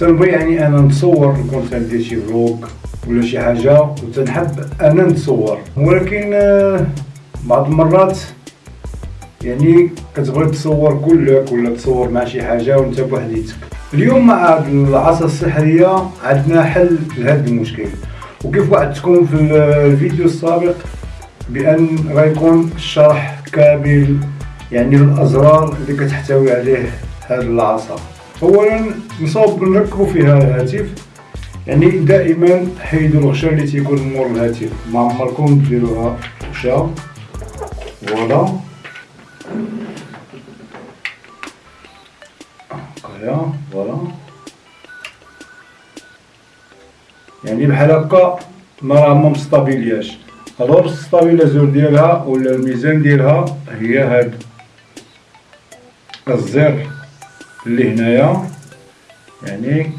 تنبغي يعني أنا نتصور نكون تندير شي فلوق ولا شي حاجة وتنحب أنا نتصور. ولكن آه، بعض المرات يعني كتبغي تصور كلك ولا تصور مع شي حاجة وأنت بوحديتك. اليوم مع هاد العصا السحرية عندنا حل لهذا المشكل. وكيف وعدتكم في الفيديو السابق بأن غيكون الشرح كامل يعني الأزرار اللي كتحتوي عليه هذه العصا أولا نصاوب نركبوا فيها الهاتف يعني دائما حيدوا الغشاء اللي تيكون مور الهاتف. ما عمركم ديروها غشاء؟ فوالا. هكايا فوالا. يعني بحال هكا ما راه ما مستابيلياش. الوغ الستابيليزور ديالها ولا الميزان ديالها هي هاد الزر. اللي هنايا. يعني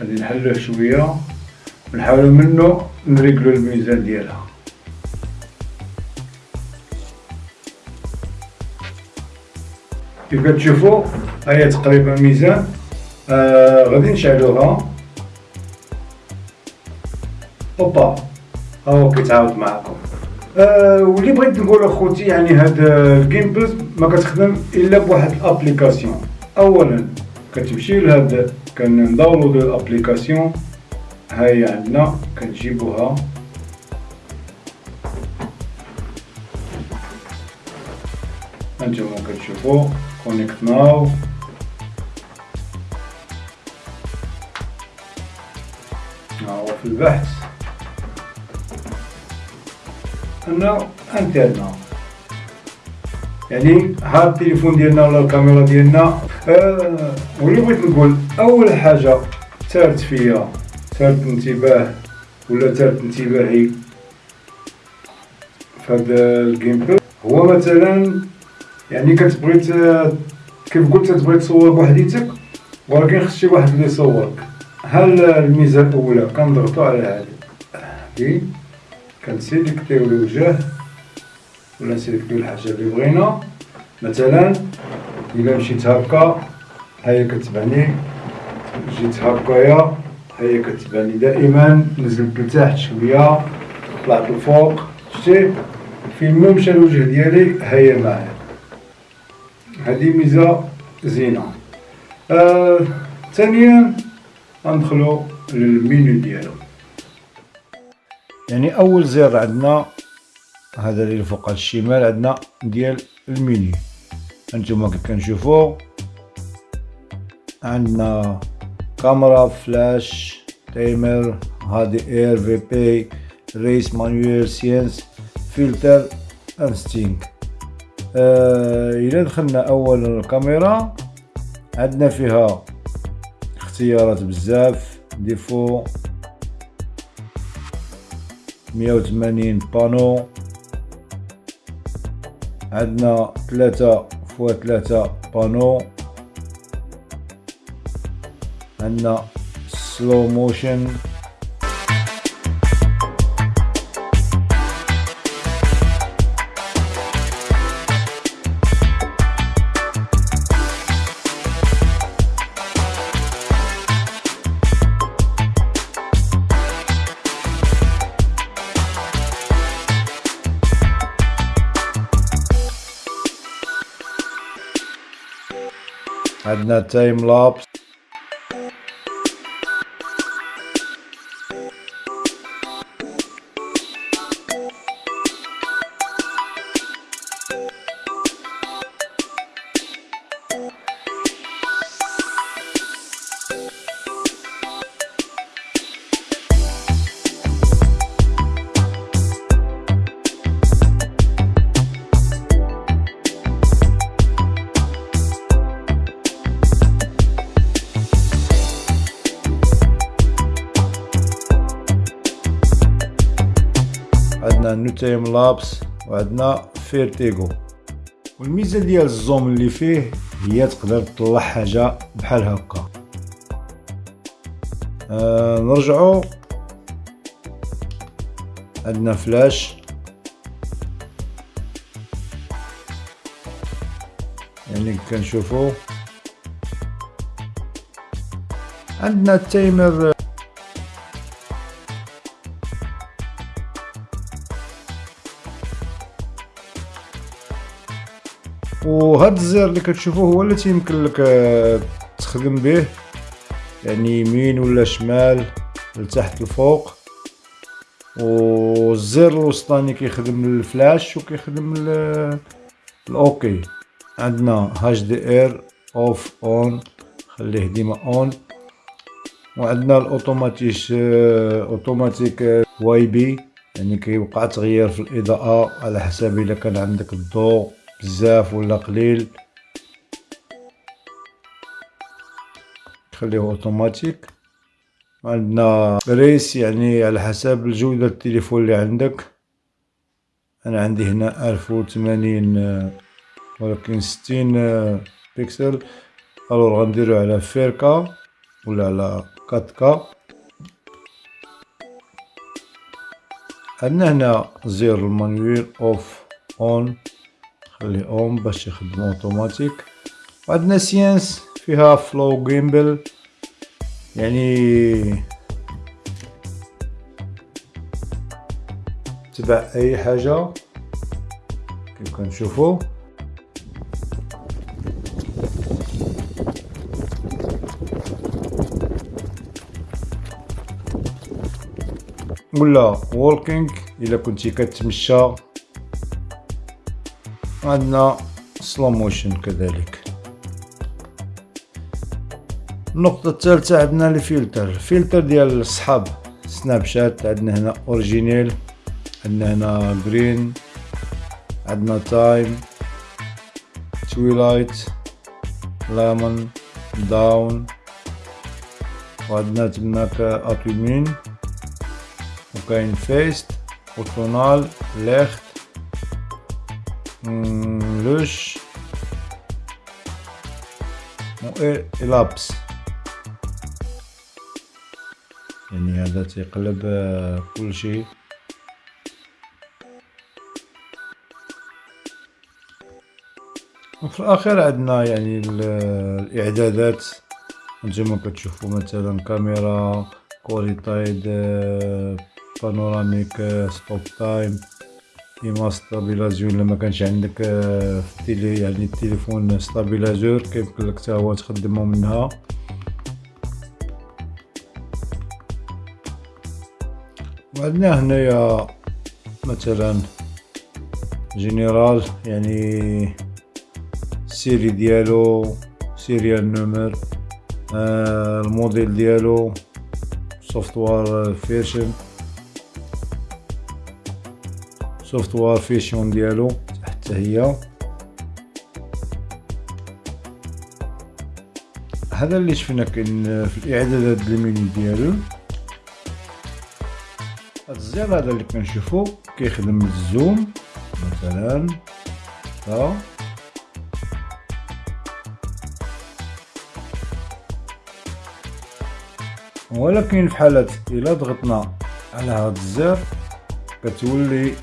غادي نحلوه شوية. ونحاولوا منه نريقلو الميزان ديالها. كيف كتشوفوا هي تقريبا ميزان. آه غادي نشعلوها. أوبا ها هو كيتعاود معكم آه واللي بغيت نقول اخوتي يعني هاد gimbal ما كتخدم إلا بواحد الـ application. اولا كتمشي لهاد كن downloadو الـ application ها هي عندنا كنجيبوها. هانتوما كتشوفوا connect now ها هو في البحث. انه انترنا يعني ها التليفون ديالنا ولا الكاميرا ديالنا آه واللي بغيت نقول أول حاجة ثارت فيا ثارت انتباه ولا ثارت انتباهي في الـ gimbal هو مثلا يعني كتبغي كيف قلت تبغي تصور بوحديتك ولكن خص شي واحد اللي يصورك هل الميزة الأولى؟ كنضغطوا على هذه. هذه. كنسيليكتيو الوجه ولا نسيليكتيو الحاجة اللي بغينا. مثلا الا مشيت هكا هي كتبعني جيت هكايا هي كتبعني دائما نزلت لتحت شوية طلعت لفوق شتي فين ما مشى الوجه ديالي هي معايا هذه ميزه زينه آه ثانيا غندخلو للمينو ديالو يعني اول زر عندنا هذا اللي فوق الشمال عندنا ديال الميني انتما كيف كنشوفوا عندنا كاميرا flash timer هادي إير في بي res manual sens فلتر انستينك آه إلى دخلنا أول الكاميرا عندنا فيها اختيارات بزاف ديفو 180 بانو. عندنا ثلاثة فوا ثلاثة بانو عندنا سلو موشن عندنا تايم لابس عندنا time lapse وعندنا vertigo والميزه ديال الـ zoom اللي فيه هي تقدر تطلع حاجة بحال هكا آه نرجعو عندنا فلاش يعني كنشوفو عندنا الـ timer الزر اللي كتشوفوه هو اللي تيمكن لك آه، تخدم به. يعني يمين ولا شمال لتحت لفوق والزر الوسطاني كيخدم الفلاش وكيخدم الـ OK. عندنا HDR off on خليه ديما on وعندنا الـ automatique automatique WB. يعني كيوقع تغيير في الإضاءة على حسب إلا كان عندك الضوء. بزاف ولا قليل. خليه أوتوماتيك. عندنا ريس يعني على حسب الجودة التليفون اللي عندك. أنا عندي هنا ألف وثمانين ولكن ستين بيكسل. الوغ غنديرو على فيركا ولا على كاتكا. عندنا هنا زير المانويل أوف أون. خليه اون باش يخدم اوتوماتيك وعندنا sens فيها follow gimbal يعني تبع اي حاجة كيف كنشوفو ولا walking الا كنتي كتمشى عندنا سلو موشن كذلك. النقطة الثالثة عندنا الفلتر. الفلتر ديال الصحاب سناب شات عندنا هنا أوريجينيل عندنا هنا جرين عندنا تايم تويلايت لامون داون وعندنا تماك اتومين وكاين فيست وتونال ليخت لوش و إلابس يعني هذا تيقلب كل شيء وفي الأخير عندنا يعني الإعدادات. نتوما كتشوفوا مثلا كاميرا كوريتايد بانوراميك ستوب تايم ديما ستابيلازيون لما كانش عندك في التيلي يعني التليفون ستابيلازور كيمكن لك حتى هو تخدمو منها وعندنا هنايا مثلا جينيرال يعني السيري ديالو serial number آه الموديل ديالو software version software version ديالو حتى هي. هذا اللي شفنا كاين في الإعدادات الميني ديالو. هاد الزر هذا اللي كنشوفو كيخدم الـ zoom مثلا. ها. ولكن في حالة إلا ضغطنا على هاد الزر كتولي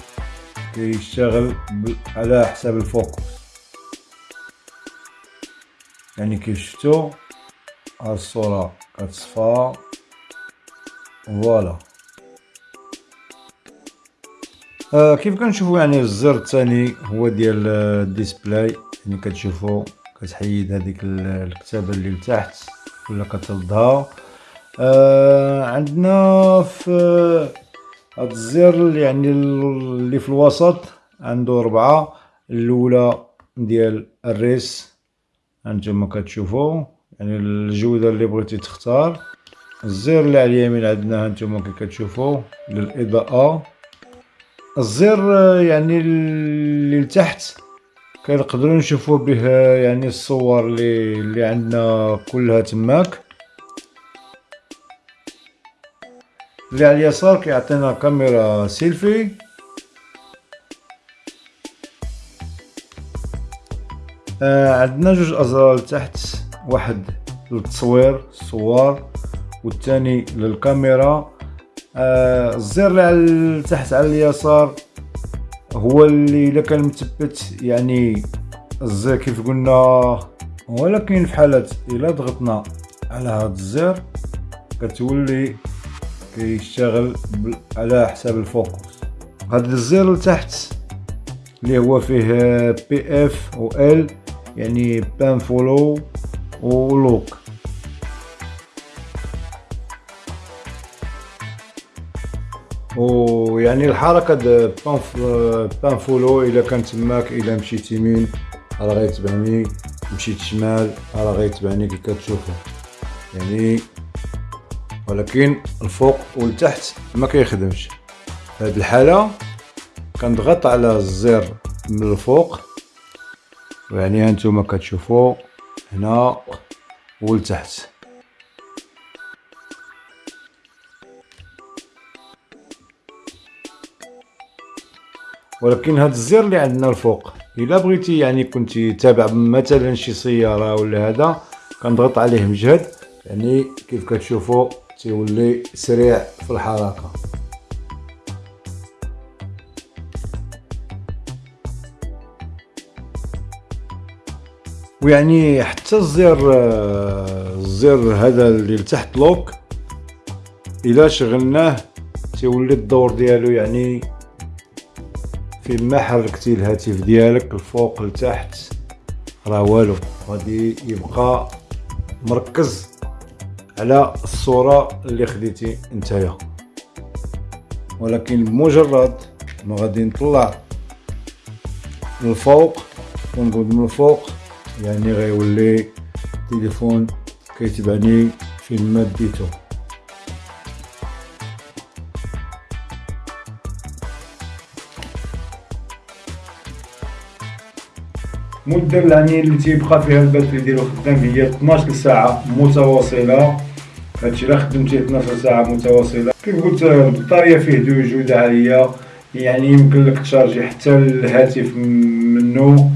كيشتغل على حساب الـ focus يعني كيف شفتو هاد الصورة كتصفى voilà. آه كيف كنشوفو يعني الزر الثاني هو ديال ال display؟ يعني كتشوفو كتحيد هذيك الكتابة اللي لتحت ولا كتردها آه عندنا في هاد الزر يعني اللي في الوسط عنده ربعة الأولى ديال الريس. هانتوما كتشوفو يعني الجودة اللي بغيتي تختار. الزر اللي على اليمين عندنا هانتوما كي كتشوفو للإضاءة. الزر يعني اللي لتحت كنقدروا نشوفو به يعني الصور اللي اللي عندنا كلها تماك. اللي على اليسار كيعطينا كاميرا سيلفي آه عندنا جوج ازرار لتحت واحد للتصوير الصور والثاني للكاميرا آه الزر اللي على تحت على اليسار هو اللي الا كان مثبت يعني الزر كيف قلنا ولكن في حالة الا ضغطنا على هذا الزر كتولي كيشتغل على حساب ال focus. هاد الزر لتحت اللي هو فيه PF و L يعني pan follow و lock ويعني الحركة pan pan follow إلا كان تماك إلا مشيت يمين راه غيتبعني مشيت شمال راه غيتبعني كي كتشوفو. يعني ولكن الفوق والتحت ما كيخدمش. في هذه الحالة كنضغط على الزر من الفوق. ويعني هانتوما كتشوفوا هنا ولتحت ولكن هاد الزر اللي عندنا الفوق إلا بغيتي يعني كنتي تابع مثلا شي سيارة ولا هذا كنضغط عليه مجهد. يعني كيف كتشوفوا تيولي سريع في الحركة. ويعني حتى الزر الزر هذا اللي لتحت لوك إلا شغلناه تيولي الدور ديالو يعني فيما حركتي الهاتف ديالك الفوق لتحت. راه والو غادي يبقى مركز. على الصورة اللي خديتي نتايا ولكن بمجرد ما غادي نطلع الفوق ونقود من الفوق يعني غيولي التليفون كيتبعني فين ما ديتو المدة يعني اللي تيبقى فيها ال batterie ديالو خدام هي 12 ساعة متواصلة. هادشي إلا خدمتيه 12 ساعة متواصلة. كيف قلت البطارية فيه دو جودة عالية يعني يمكن لك تشارجي حتى الهاتف منه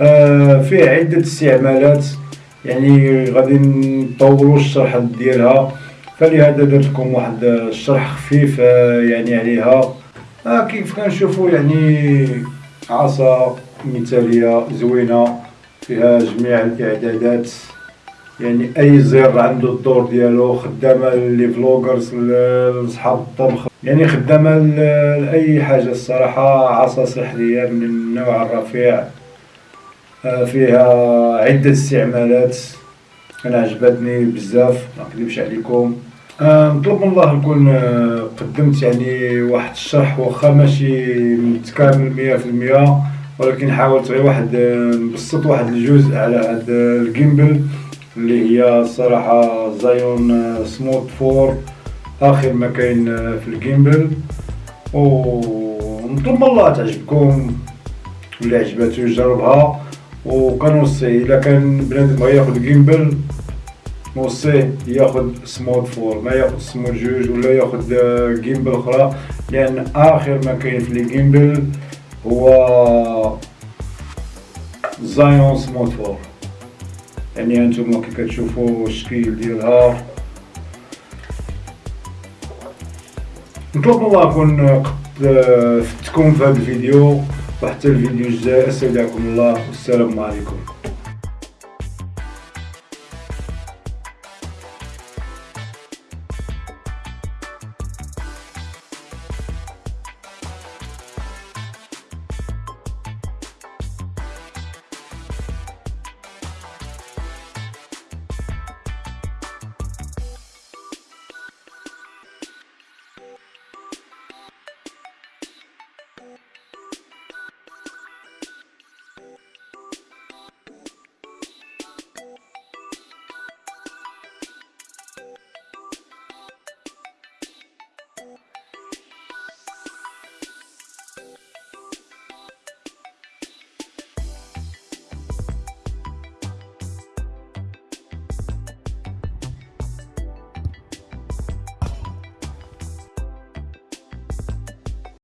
آه فيه عدة استعمالات يعني غادي نطولو الشرح ديالها. فلهذا درت لكم واحد الشرح خفيف آه يعني عليها. آه كيف كنشوفو يعني عصا مثالية زوينة فيها جميع الإعدادات. يعني أي زر عنده الدور ديالو خدامة لي فلوغرز لصحاب الطبخ. يعني خدامة لأي حاجة الصراحة عصا سحرية من النوع الرفيع. آه، فيها عدة استعمالات. أنا عجبتني بزاف ما نكذبش عليكم. آه، نطلب من الله نكون آه، قدمت يعني واحد الشرح واخا ماشي متكامل مية في المية ولكن حاولت غير واحد نبسط واحد الجزء على هاد ال gimbal اللي هي الصراحة Zhiyun Smooth Four آخر ما كاين في ال gimbal. ونطلب من الله تعجبكم واللي عجباتو يجربها وكنوصي إلا كان بنادم بغا ياخد gimbal نوصيه ياخد Smooth Four. ما ياخد سموت جوج ولا ياخد gimbal أخرى. لأن آخر ما كاين في ال gimbal هو Zhiyun Smooth Four. يعني هانتوما كي كتشوفو الشكل ديالها نطلب من الله نكون قد فتكم في هذا الفيديو. وحتى الفيديو الجاي استودعكم الله والسلام عليكم.